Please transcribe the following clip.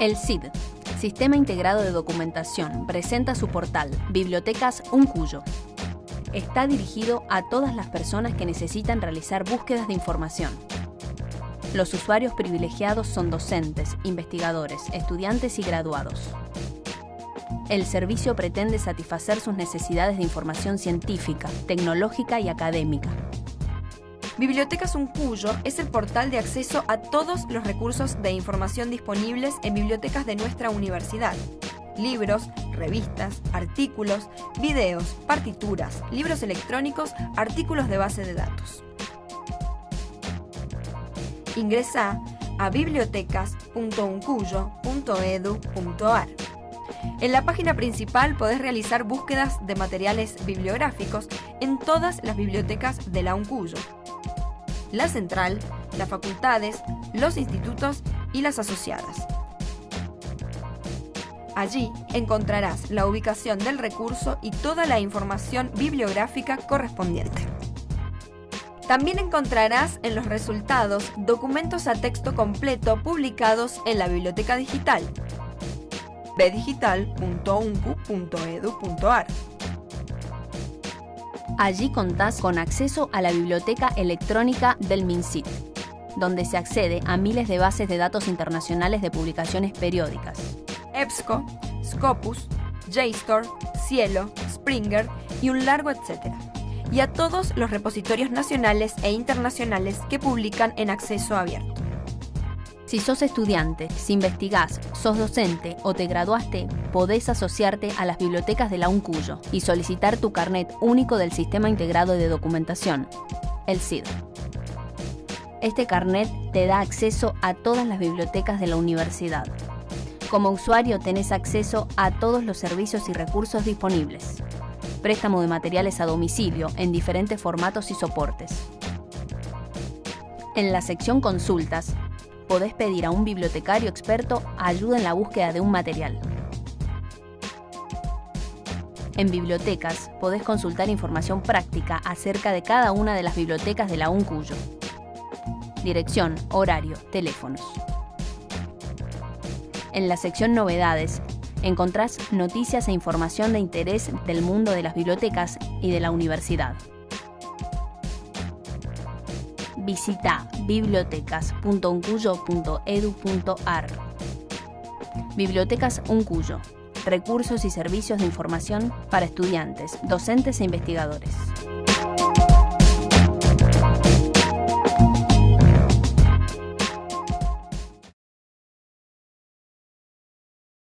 El CID, Sistema Integrado de Documentación, presenta su portal Bibliotecas Uncuyo. Está dirigido a todas las personas que necesitan realizar búsquedas de información. Los usuarios privilegiados son docentes, investigadores, estudiantes y graduados. El servicio pretende satisfacer sus necesidades de información científica, tecnológica y académica. Bibliotecas Uncuyo es el portal de acceso a todos los recursos de información disponibles en bibliotecas de nuestra universidad. Libros, revistas, artículos, videos, partituras, libros electrónicos, artículos de base de datos. Ingresa a bibliotecas.uncuyo.edu.ar. En la página principal podés realizar búsquedas de materiales bibliográficos en todas las bibliotecas de la Uncuyo la central, las facultades, los institutos y las asociadas. Allí encontrarás la ubicación del recurso y toda la información bibliográfica correspondiente. También encontrarás en los resultados documentos a texto completo publicados en la biblioteca digital bdigital.uncu.edu.ar. Allí contás con acceso a la biblioteca electrónica del MinSit, donde se accede a miles de bases de datos internacionales de publicaciones periódicas. EBSCO, Scopus, JSTOR, Cielo, Springer y un largo etcétera. Y a todos los repositorios nacionales e internacionales que publican en acceso abierto. Si sos estudiante, si investigás, sos docente o te graduaste, podés asociarte a las bibliotecas de la UNCUYO y solicitar tu carnet único del Sistema Integrado de Documentación, el CID. Este carnet te da acceso a todas las bibliotecas de la universidad. Como usuario tenés acceso a todos los servicios y recursos disponibles. Préstamo de materiales a domicilio en diferentes formatos y soportes. En la sección Consultas podés pedir a un bibliotecario experto ayuda en la búsqueda de un material. En bibliotecas podés consultar información práctica acerca de cada una de las bibliotecas de la UNCUYO. Dirección, horario, teléfonos. En la sección Novedades encontrás noticias e información de interés del mundo de las bibliotecas y de la universidad visita bibliotecas.uncuyo.edu.ar. Bibliotecas Uncuyo. Recursos y servicios de información para estudiantes, docentes e investigadores.